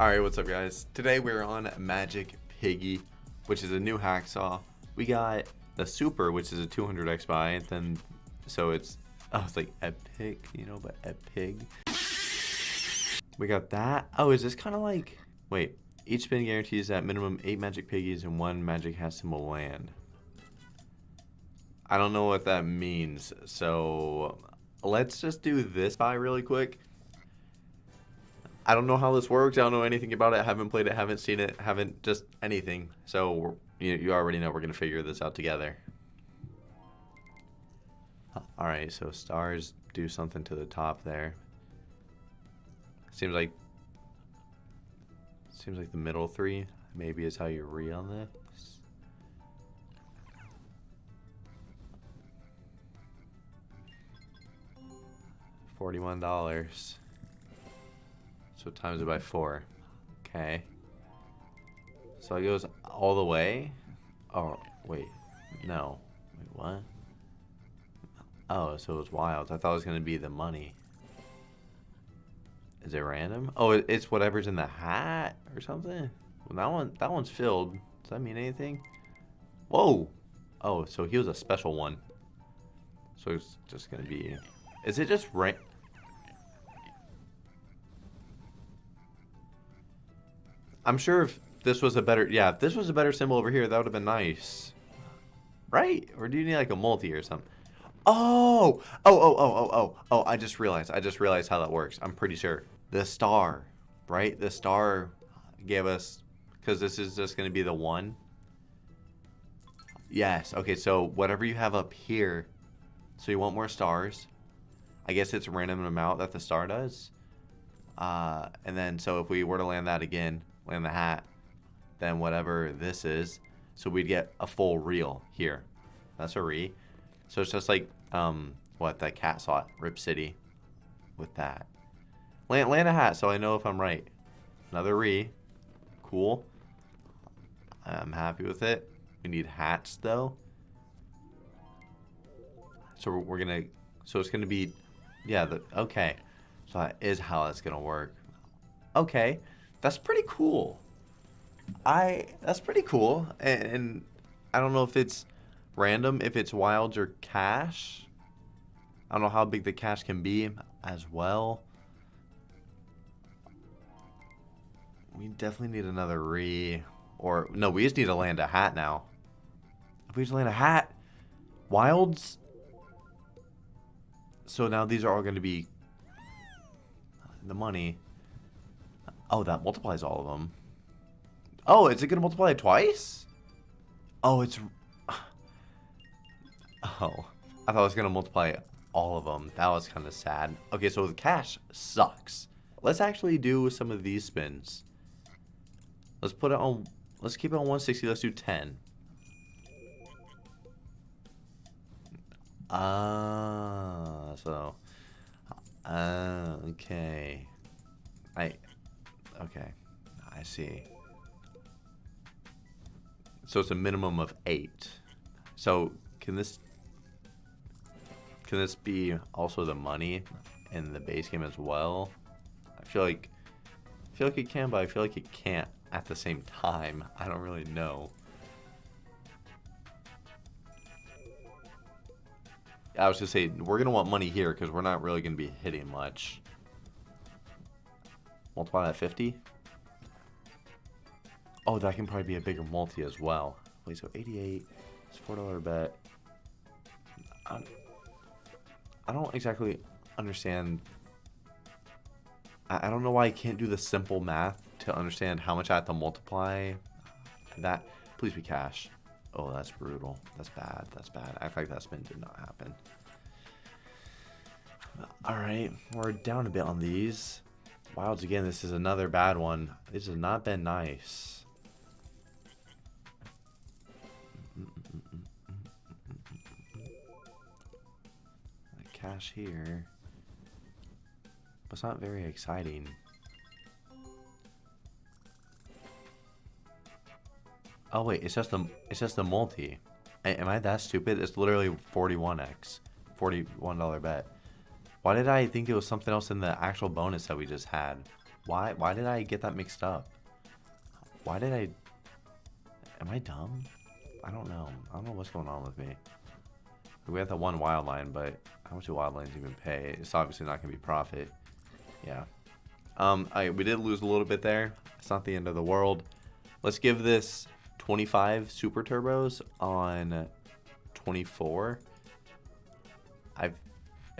Alright, what's up guys? Today we're on Magic Piggy, which is a new hacksaw. We got the Super, which is a 200x buy, and then, so it's, oh, it's like Epic, you know, but Epic. We got that. Oh, is this kind of like, wait, each spin guarantees that minimum 8 Magic Piggies and 1 Magic Hassim will land. I don't know what that means, so let's just do this buy really quick. I don't know how this works. I don't know anything about it. Haven't played it. Haven't seen it. Haven't just anything. So you, you already know we're gonna figure this out together. All right. So stars do something to the top there. Seems like seems like the middle three maybe is how you re on this. Forty-one dollars. So times it by four. Okay. So it goes all the way? Oh, wait. No. Wait, what? Oh, so it was wild. I thought it was going to be the money. Is it random? Oh, it's whatever's in the hat or something? Well, that one, that one's filled. Does that mean anything? Whoa! Oh, so he was a special one. So it's just going to be... Is it just right? I'm sure if this was a better, yeah, if this was a better symbol over here, that would have been nice. Right? Or do you need like a multi or something? Oh, oh, oh, oh, oh, oh, oh, I just realized, I just realized how that works. I'm pretty sure. The star, right? The star gave us, because this is just going to be the one. Yes, okay, so whatever you have up here, so you want more stars. I guess it's a random amount that the star does. Uh, and then, so if we were to land that again, land the hat, than whatever this is. So we'd get a full reel here. That's a re. So it's just like, um, what, that Hacksaw Rip City with that. Land hat so I know if I'm right. Another re. Cool. I'm happy with it. We need hats though. So we're gonna, so it's gonna be, yeah, the, okay. So that is how that's gonna work. Okay. That's pretty cool. I that's pretty cool, and, and I don't know if it's random, if it's wilds or cash. I don't know how big the cash can be as well. We definitely need another re, or no, we just need to land a hat now. If we just land a hat, wilds. So now these are all going to be the money. Oh, that multiplies all of them. Oh, is it going to multiply twice? Oh, it's... Oh, I thought it was going to multiply all of them. That was kind of sad. Okay, so the cash sucks. Let's actually do some of these spins. Let's put it on... Let's keep it on 160. Let's do 10. Ah, uh, so... Uh, okay. I... Okay, I see. So it's a minimum of eight. So can this can this be also the money in the base game as well? I feel like I feel like it can, but I feel like it can't at the same time. I don't really know. I was just saying we're gonna want money here because we're not really gonna be hitting much. Multiply that 50. Oh, that can probably be a bigger multi as well. Wait, so 88. It's $4 bet. I, I don't exactly understand. I, I don't know why I can't do the simple math to understand how much I have to multiply that. Please be cash. Oh, that's brutal. That's bad. That's bad. I feel like that spin did not happen. Alright, we're down a bit on these. Wilds again, this is another bad one. This has not been nice. cash here. But it's not very exciting. Oh wait, it's just a it's just a multi. Am I that stupid? It's literally 41x. $41 bet. Why did I think it was something else in the actual bonus that we just had? Why why did I get that mixed up? Why did I Am I dumb? I don't know. I don't know what's going on with me. We have the one wild line, but how much do wild lines even pay? It's obviously not gonna be profit. Yeah. Um I we did lose a little bit there. It's not the end of the world. Let's give this 25 super turbos on 24.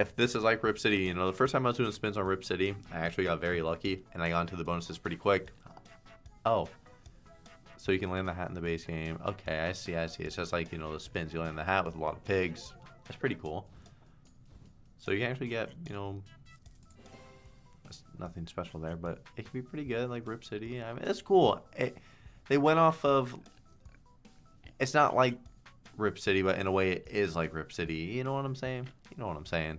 If this is like Rip City, you know, the first time I was doing spins on Rip City, I actually got very lucky and I got into the bonuses pretty quick. Oh. So you can land the hat in the base game. Okay, I see, I see. It's just like, you know, the spins. You land the hat with a lot of pigs. That's pretty cool. So you can actually get, you know, nothing special there, but it can be pretty good, like Rip City. I mean, it's cool. It, they went off of. It's not like Rip City, but in a way, it is like Rip City. You know what I'm saying? You know what I'm saying?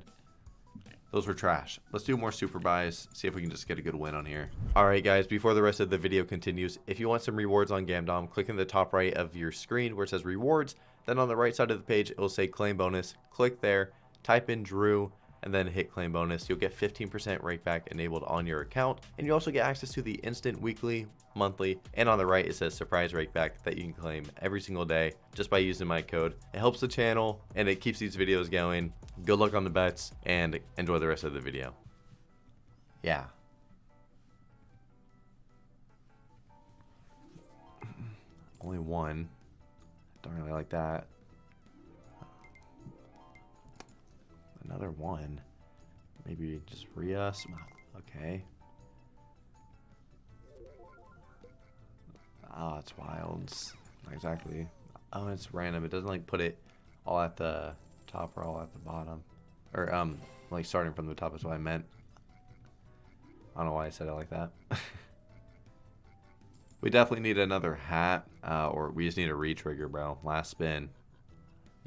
Those were trash. Let's do more super buys, see if we can just get a good win on here. Alright guys, before the rest of the video continues, if you want some rewards on Gamdom, click in the top right of your screen where it says rewards, then on the right side of the page, it will say claim bonus. Click there, type in Drew, and then hit claim bonus. You'll get 15% rake back enabled on your account. And you also get access to the instant weekly, monthly, and on the right it says surprise rake back that you can claim every single day just by using my code. It helps the channel and it keeps these videos going. Good luck on the bets and enjoy the rest of the video. Yeah. Only one. Don't really like that. Another one. Maybe just re-us. Okay. Ah, oh, it's wilds. Exactly. Oh, it's random. It doesn't like put it all at the top or all at the bottom. Or, um, like starting from the top is what I meant. I don't know why I said it like that. we definitely need another hat, uh, or we just need a re-trigger, bro. Last spin.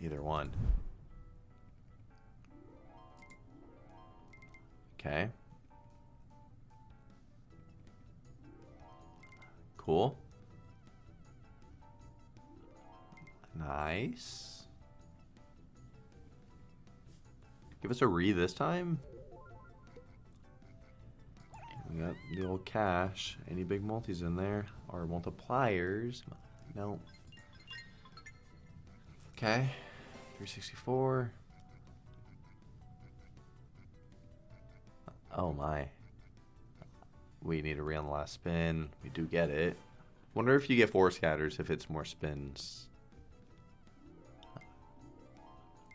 Either one. Okay. Cool. Nice. Give us a re this time. We got the old cash. Any big multis in there? Or multipliers? No. Okay. 364. Oh my. We need a re on the last spin. We do get it. Wonder if you get four scatters if it's more spins.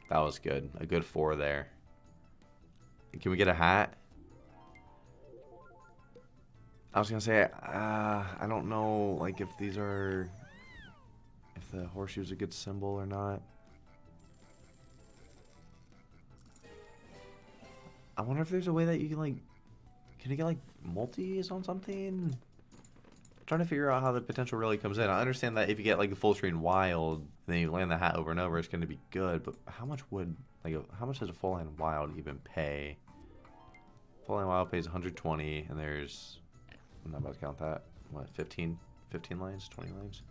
That was good. A good four there. Can we get a hat? I was gonna say, uh, I don't know, like if these are, if the horseshoe's a good symbol or not. I wonder if there's a way that you can like, can you get like multis on something? I'm trying to figure out how the potential really comes in. I understand that if you get like a full screen wild, then you land the hat over and over, it's going to be good. But how much would like how much does a full line wild even pay? Full line wild pays 120, and there's I'm not about to count that. What 15, 15 lines, 20 lines?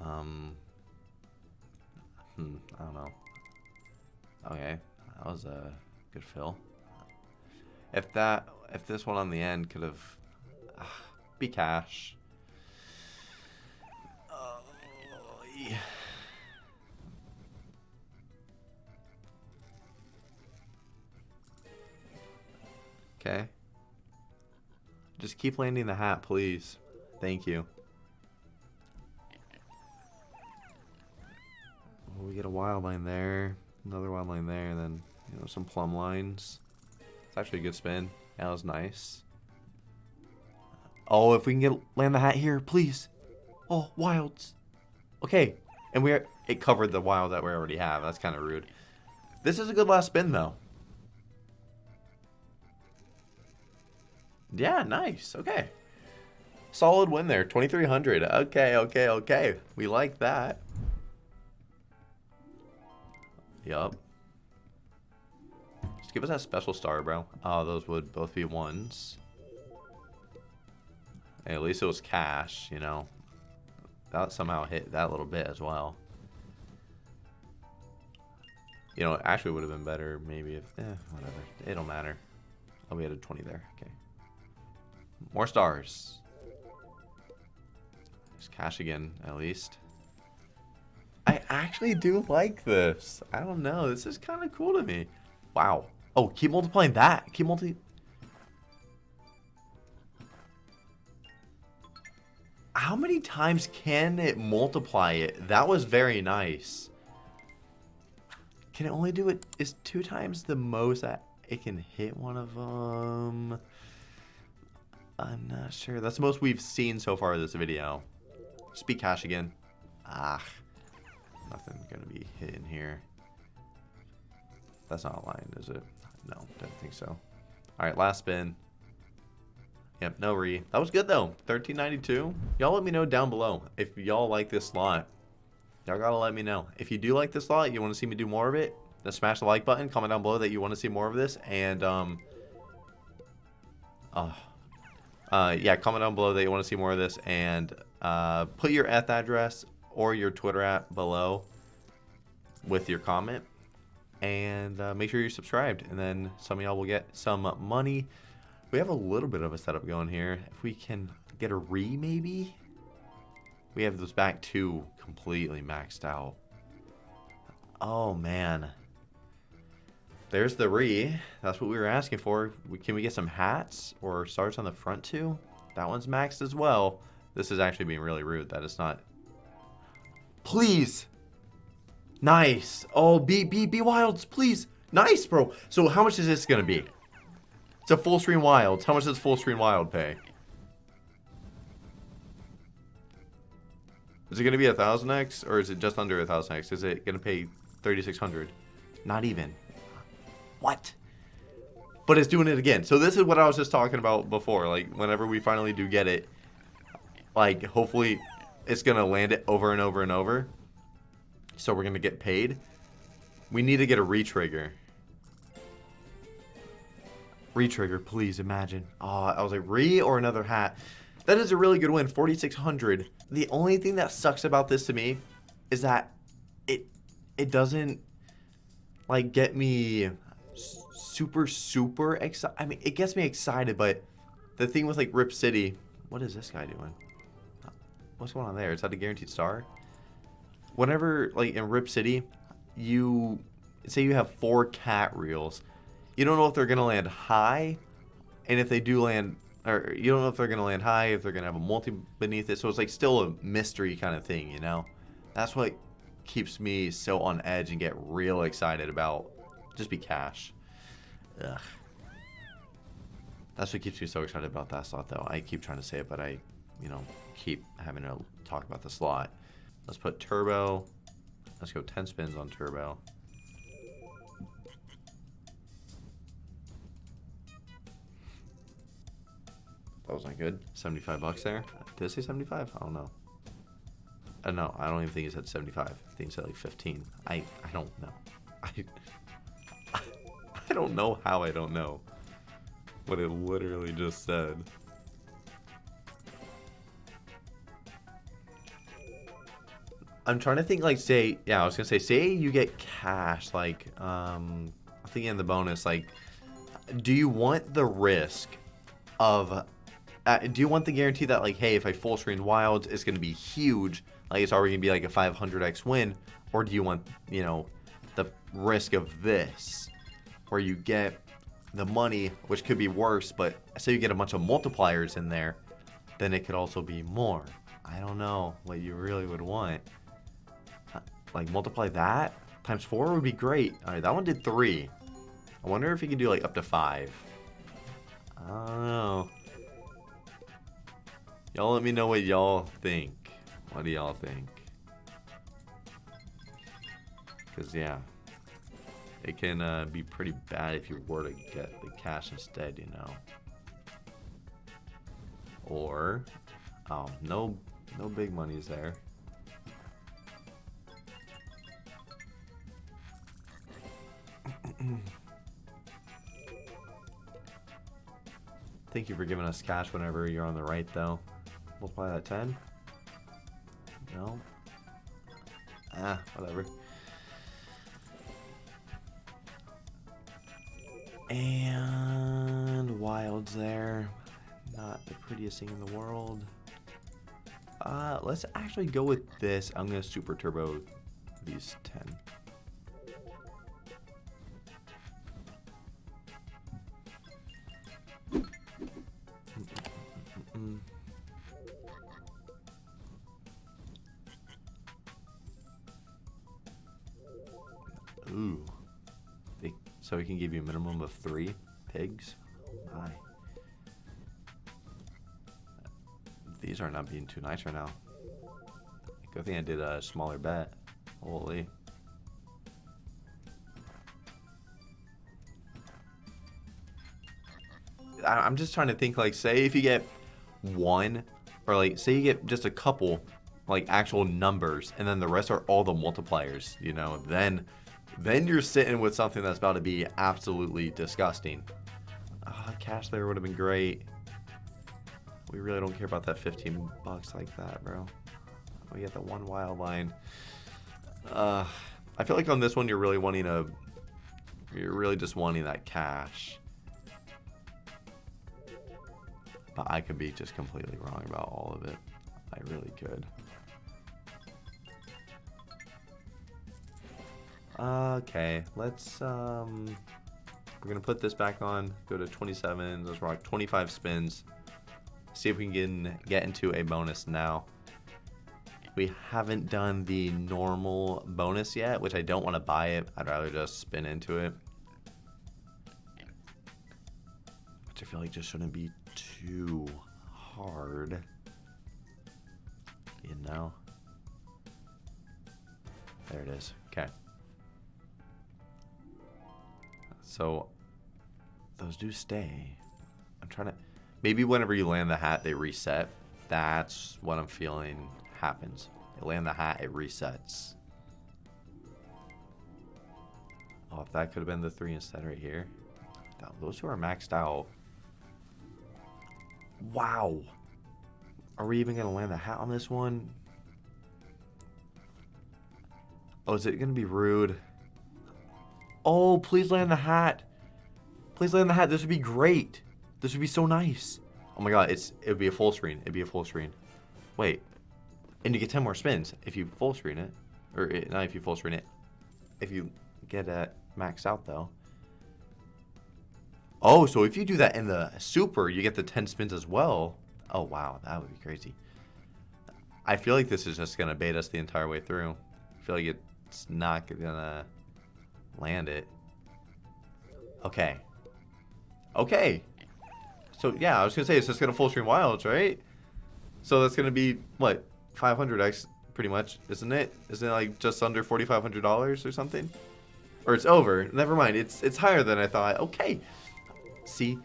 Um. Hmm. I don't know. Okay. That was a good fill. If that, if this one on the end could have, uh, be cash. Oh, yeah. Okay. Just keep landing the hat, please. Thank you. Oh, we get a wild line there. Another wild line there, and then you know some plumb lines. It's actually a good spin. That was nice. Oh, if we can get land the hat here, please. Oh, wilds. Okay, and we are, it covered the wild that we already have. That's kind of rude. This is a good last spin though. Yeah, nice. Okay. Solid win there. 2300. Okay, okay, okay. We like that. Yup. Just give us that special star, bro. Oh, those would both be ones. Hey, at least it was cash, you know. That somehow hit that little bit as well. You know, actually would have been better maybe if, eh, whatever. It don't matter. Oh, we had a 20 there. Okay. More stars. Just cash again, at least. I actually do like this. I don't know. This is kind of cool to me. Wow. Oh, keep multiplying that. Keep multi... How many times can it multiply it? That was very nice. Can it only do it? Is two times the most that it can hit one of them? I'm not sure. That's the most we've seen so far this video. Speak cash again. Ah. Nothing gonna be hidden here. That's not a line, is it? No, don't think so. Alright, last spin. Yep, no re. That was good though. 1392. Y'all let me know down below if y'all like this slot. Y'all gotta let me know. If you do like this slot, you want to see me do more of it, then smash the like button. Comment down below that you want to see more of this. And, um... Uh, uh, yeah, comment down below that you want to see more of this. And uh, put your eth address or your Twitter app below with your comment. And uh, make sure you're subscribed. And then some of y'all will get some money we have a little bit of a setup going here. If we can get a re, maybe? We have those back two completely maxed out. Oh, man. There's the re. That's what we were asking for. Can we get some hats or stars on the front too? That one's maxed as well. This is actually being really rude. That is not... Please! Nice! Oh, be, be, be wilds, please! Nice, bro! So how much is this going to be? It's a full screen wilds. How much does full screen wild pay? Is it going to be a 1000x or is it just under a 1000x? Is it going to pay 3600? Not even. What? But it's doing it again. So this is what I was just talking about before. Like whenever we finally do get it, like hopefully it's going to land it over and over and over. So we're going to get paid. We need to get a retrigger. Retrigger, please imagine. Oh, I was like, re or another hat. That is a really good win, 4,600. The only thing that sucks about this to me is that it it doesn't like get me super super excited. I mean, it gets me excited, but the thing with like Rip City, what is this guy doing? What's going on there? Is that a guaranteed star? Whenever like in Rip City, you say you have four cat reels you don't know if they're going to land high, and if they do land, or you don't know if they're going to land high, if they're going to have a multi beneath it. So it's like still a mystery kind of thing, you know? That's what keeps me so on edge and get real excited about just be cash. Ugh. That's what keeps me so excited about that slot, though. I keep trying to say it, but I, you know, keep having to talk about the slot. Let's put turbo. Let's go 10 spins on turbo. That was not good. 75 bucks there. Did I say 75? I don't know. Uh, no, I don't even think he said 75. I think he said like 15. I, I don't know. I, I don't know how I don't know what it literally just said. I'm trying to think like say yeah I was gonna say say you get cash like um I think in the bonus like do you want the risk of uh, do you want the guarantee that like, hey, if I full screen wilds, it's to be huge, like it's already to be like a 500x win, or do you want, you know, the risk of this, where you get the money, which could be worse, but say you get a bunch of multipliers in there, then it could also be more. I don't know what you really would want. Like multiply that times four would be great. All right, that one did three. I wonder if you can do like up to five. I don't know. Y'all let me know what y'all think. What do y'all think? Because, yeah. It can uh, be pretty bad if you were to get the cash instead, you know. Or, oh, no, no big money's there. Thank you for giving us cash whenever you're on the right, though. Multiply that 10. No. Ah, whatever. And wilds there. not the prettiest thing in the world. Uh, let's actually go with this. I'm gonna super turbo these 10. Not being too nice right now. Good thing I did a smaller bet. Holy. I'm just trying to think like say if you get one or like say you get just a couple like actual numbers and then the rest are all the multipliers, you know, then then you're sitting with something that's about to be absolutely disgusting. Ah, cash there would have been great. We really don't care about that 15 bucks like that, bro. We get the one wild line. Uh, I feel like on this one you're really wanting a, you're really just wanting that cash. But I could be just completely wrong about all of it. I really could. Okay, let's, um, we're going to put this back on, go to 27, let's rock 25 spins, see if we can get into a bonus now. We haven't done the normal bonus yet, which I don't want to buy it. I'd rather just spin into it. Which I feel like just shouldn't be too hard. You know? There it is. Okay. So those do stay. I'm trying to maybe whenever you land the hat they reset. That's what I'm feeling happens. You land the hat, it resets. Oh, if that could have been the three instead right here. Those two are maxed out. Wow. Are we even going to land the hat on this one? Oh, is it going to be rude? Oh, please land the hat. Please land the hat. This would be great. This would be so nice. Oh my god, it's it would be a full screen. It'd be a full screen. Wait. And you get 10 more spins if you full screen it. Or it, not if you full screen it. If you get it maxed out though. Oh, so if you do that in the super, you get the 10 spins as well. Oh wow, that would be crazy. I feel like this is just going to bait us the entire way through. I feel like it's not going to land it. Okay. Okay. So yeah, I was gonna say it's just gonna full stream wilds, right? So that's gonna be what 500x pretty much, isn't it? Isn't it like just under $4,500 or something? Or it's over. Never mind. It's it's higher than I thought. Okay. See,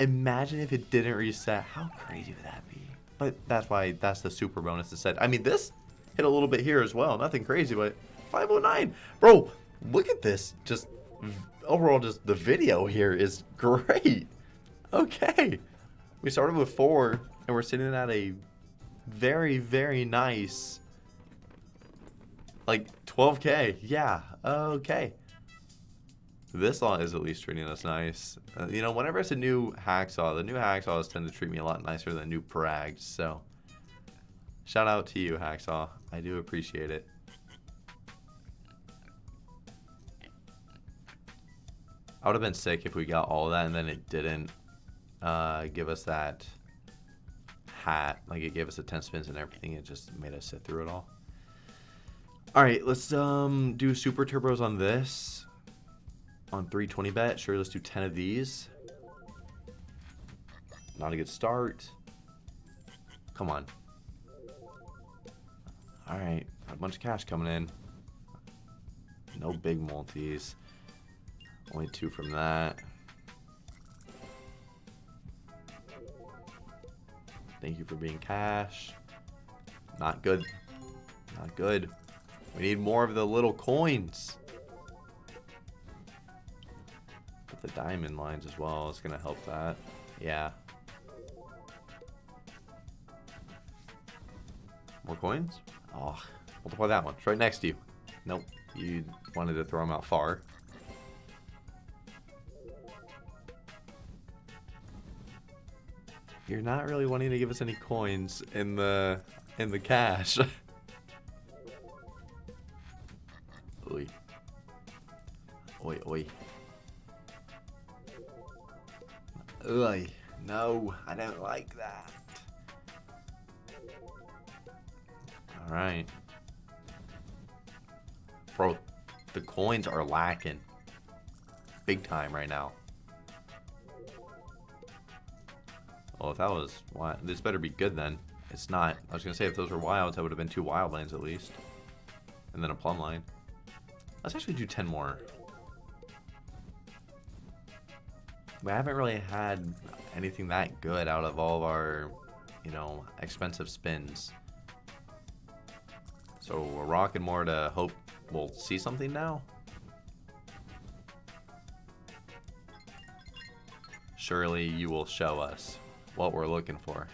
imagine if it didn't reset. How crazy would that be? But that's why that's the super bonus said. I mean, this hit a little bit here as well. Nothing crazy, but 509. Bro, look at this. Just overall, just the video here is great. Okay. We started with four, and we're sitting at a very, very nice, like 12k. Yeah, okay. This lot is at least treating us nice. Uh, you know, whenever it's a new hacksaw, the new hacksaws tend to treat me a lot nicer than new prags. So, shout out to you, hacksaw. I do appreciate it. I would have been sick if we got all that and then it didn't uh, give us that hat. Like it gave us the 10 spins and everything. It just made us sit through it all. All right, let's um, do super turbos on this. On 320 bet. Sure, let's do 10 of these. Not a good start. Come on. All right, a bunch of cash coming in. No big multis. Only two from that. Thank you for being cash. Not good. Not good. We need more of the little coins. The diamond lines as well. It's going to help that. Yeah. More coins? Oh, multiply that one. It's right next to you. Nope. You wanted to throw them out far. You're not really wanting to give us any coins in the in the cash. oi. Oi, oi. Oi. No, I don't like that. Alright. Bro, the coins are lacking. Big time right now. Well, if that was... This better be good then. It's not. I was to say, if those were wilds, that would have been two wild lands at least. And then a plum line. Let's actually do 10 more. We haven't really had anything that good out of all of our, you know, expensive spins. So we're rocking more to hope we'll see something now. Surely you will show us what we're looking for.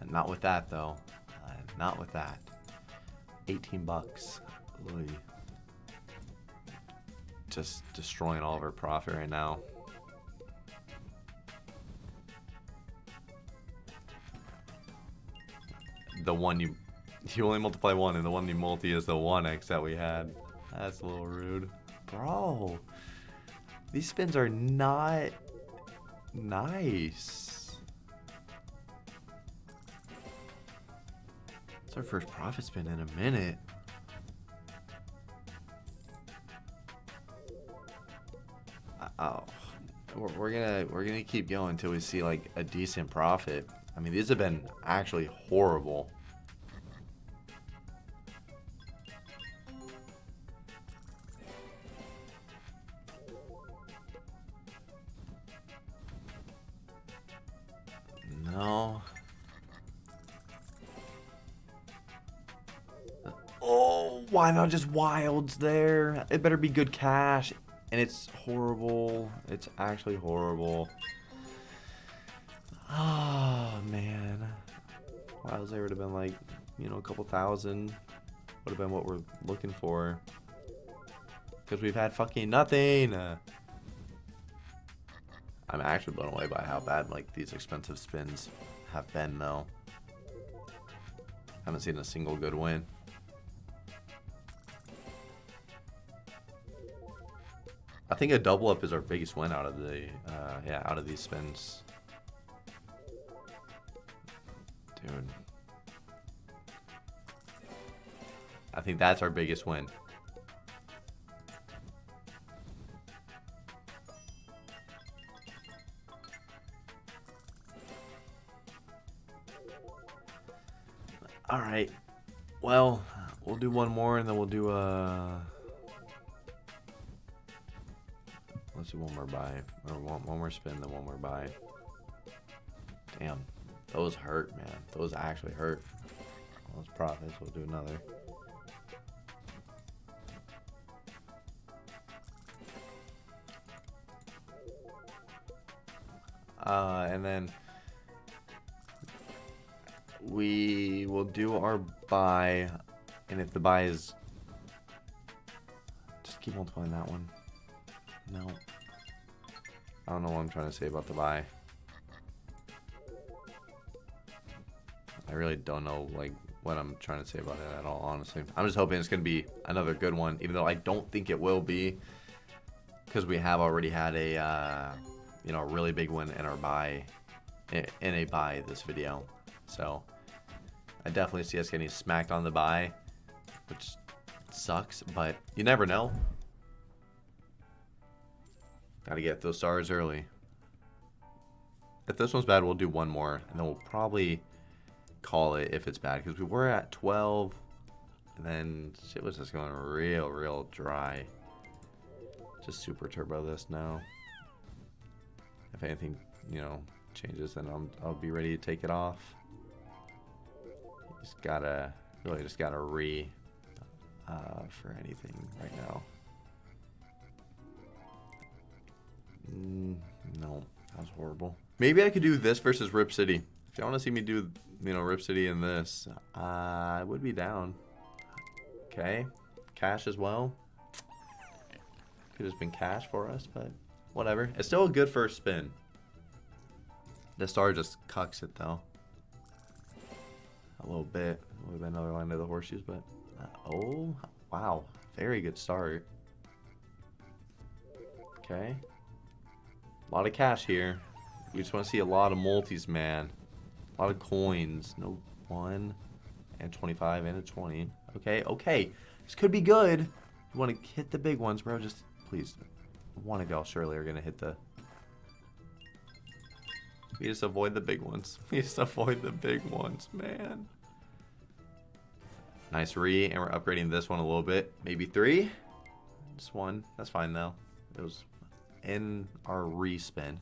And not with that though. Uh, not with that. 18 bucks. Oy. Just destroying all of our profit right now. The one you you only multiply one and the one you multi is the 1x that we had. That's a little rude. Bro. These spins are not nice. It's our first profit spin in a minute. Uh, oh, we're, we're gonna we're gonna keep going until we see like a decent profit. I mean, these have been actually horrible. Why not just wilds there? It better be good cash. And it's horrible. It's actually horrible. Oh, man. Wilds there would have been like, you know, a couple thousand. Would have been what we're looking for. Because we've had fucking nothing. I'm actually blown away by how bad like these expensive spins have been though. Haven't seen a single good win. Think a double up is our biggest win out of the uh, yeah out of these spins. Dude. I think that's our biggest win. Alright. Well, we'll do one more and then we'll do a... Uh, one more buy. Or one, one more spin, then one more buy. Damn. Those hurt, man. Those actually hurt. Those profits. We'll do another. Uh, and then we will do our buy, and if the buy is... Just keep multiplying that one. No. I don't know what I'm trying to say about the buy. I really don't know, like, what I'm trying to say about it at all, honestly. I'm just hoping it's going to be another good one, even though I don't think it will be. Because we have already had a, uh, you know, a really big one in our buy, in a buy this video. So, I definitely see us getting smacked on the buy, which sucks, but you never know. Gotta get those stars early. If this one's bad, we'll do one more, and then we'll probably call it if it's bad, because we were at 12, and then shit was just going real, real dry. Just super turbo this now. If anything, you know, changes, then I'll, I'll be ready to take it off. Just gotta, really just gotta re uh, for anything right now. Mm, no, that was horrible. Maybe I could do this versus Rip City. If y'all want to see me do, you know, Rip City in this, uh, I would be down. Okay, cash as well. Could have been cash for us, but whatever. It's still a good first spin. The star just cucks it though. A little bit. Would have been another line of the horseshoes, but uh, oh wow, very good start. Okay, a lot of cash here. We just want to see a lot of multis, man. A lot of coins. No one and 25 and a 20. Okay, okay. This could be good. You want to hit the big ones, bro. Just please. One of y'all surely are going to hit the... We just avoid the big ones. We just avoid the big ones, man. Nice re, and we're upgrading this one a little bit. Maybe three? Just one. That's fine, though. It was in our respin.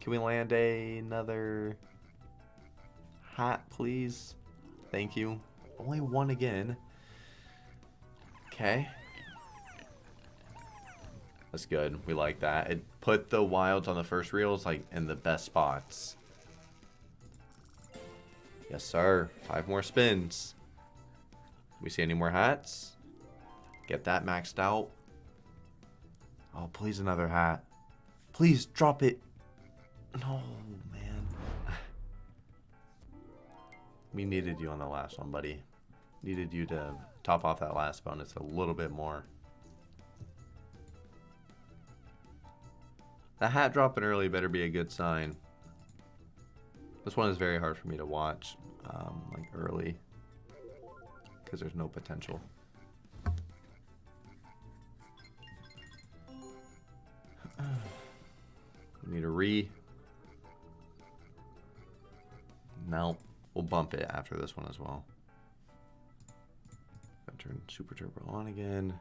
Can we land a, another hat, please? Thank you. Only one again. Okay. That's good. We like that. It put the wilds on the first reels like in the best spots. Yes, sir. Five more spins. We see any more hats? Get that maxed out. Oh, please another hat. Please drop it. No, man. we needed you on the last one, buddy. Needed you to top off that last bonus a little bit more. The hat dropping early better be a good sign. This one is very hard for me to watch, um, like early, because there's no potential. We need a re. No, we'll bump it after this one as well. Gotta turn Super Turbo on again.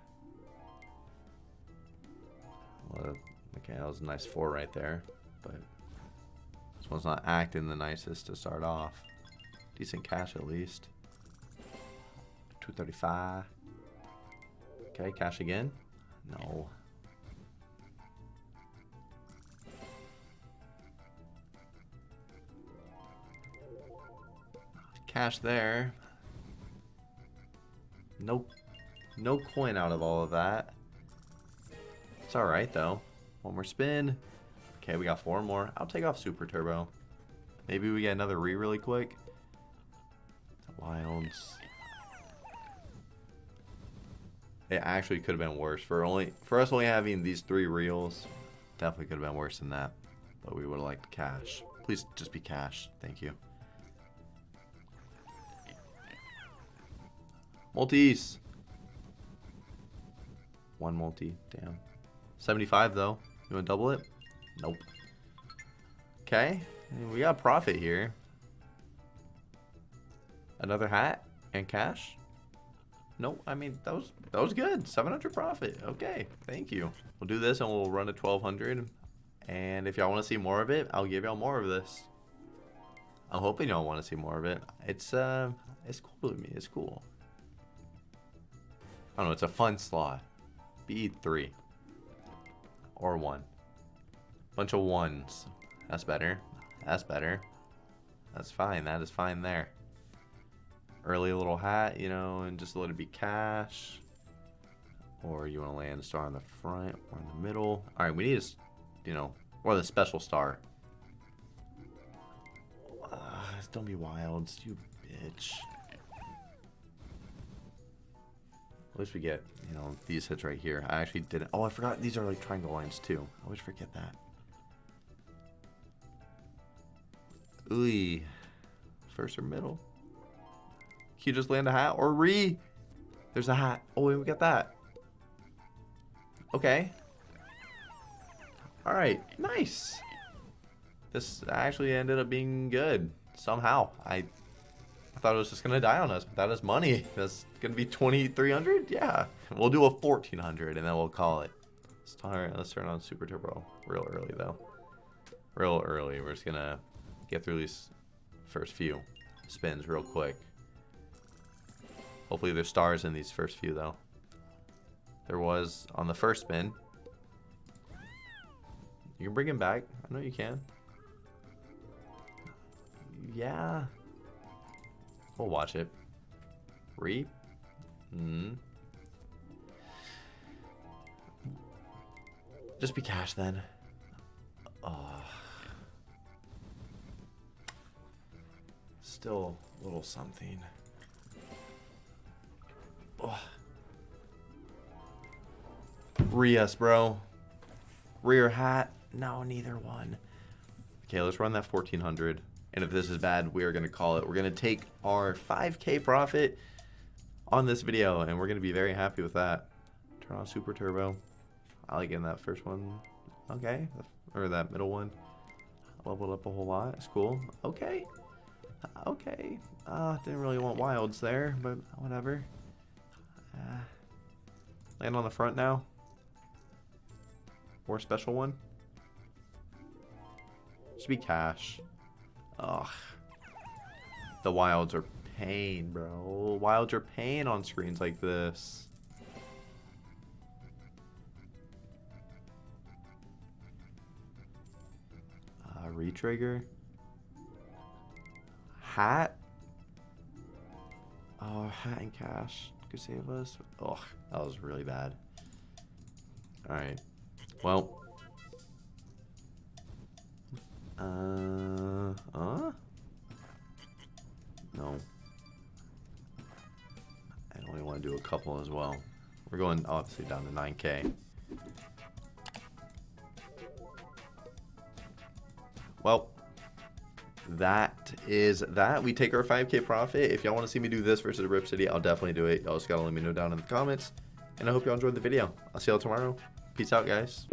Okay, that was a nice four right there, but this one's not acting the nicest to start off. Decent cash at least. 235. Okay, cash again. No. Cash there. Nope. No coin out of all of that. It's alright, though. One more spin. Okay, we got four more. I'll take off Super Turbo. Maybe we get another re really quick. Wilds. It actually could have been worse. For only for us only having these three reels, definitely could have been worse than that. But we would have liked cash. Please just be cash. Thank you. Multis. One multi. Damn. 75 though. You want to double it? Nope. Okay. We got profit here. Another hat and cash? Nope. I mean, that was that was good. 700 profit. Okay. Thank you. We'll do this and we'll run to 1200. And if y'all want to see more of it, I'll give y'all more of this. I'm hoping y'all want to see more of it. It's uh, it's cool to me. It's cool. I don't know. It's a fun slot. Be three or one. Bunch of ones. That's better. That's better. That's fine. That is fine there. Early little hat, you know, and just let it be cash. Or you want to land a star on the front or in the middle. All right, we need a, you know, or the special star. Uh, don't be wild, you bitch. Least we get, you know, these hits right here. I actually didn't. Oh, I forgot these are like triangle lines too. I always forget that. Ooh. First or middle. Can you just land a hat or re? There's a hat. Oh, we got that. Okay. All right. Nice. This actually ended up being good somehow. I thought it was just gonna die on us, but that is money. That's gonna be 2,300? Yeah. We'll do a 1,400 and then we'll call it. Alright, let's turn on Super Turbo real early though. Real early. We're just gonna get through these first few spins real quick. Hopefully there's stars in these first few though. There was on the first spin. You can bring him back. I know you can. Yeah. We'll watch it. Reap? Hmm. Just be cash then. Oh. Still a little something. Oh. Rias, bro. Rear hat? No, neither one. Okay, let's run that 1400. And if this is bad, we are going to call it. We're going to take our 5k profit on this video, and we're going to be very happy with that. Turn on Super Turbo. I like getting that first one. Okay. Or that middle one. Leveled up a whole lot. It's cool. Okay. Okay. Uh, didn't really want wilds there, but whatever. Uh, land on the front now. Or special one. Should be cash. Ugh. The wilds are pain, bro. Wilds are pain on screens like this. Uh, retrigger. Hat. Oh, hat and cash could save us. Ugh, that was really bad. Alright. Well. Uh, uh? No. I only want to do a couple as well. We're going obviously down to 9k. Well, that is that. We take our 5k profit. If y'all want to see me do this versus Rip City, I'll definitely do it. Y'all just gotta let me know down in the comments. And I hope y'all enjoyed the video. I'll see y'all tomorrow. Peace out, guys.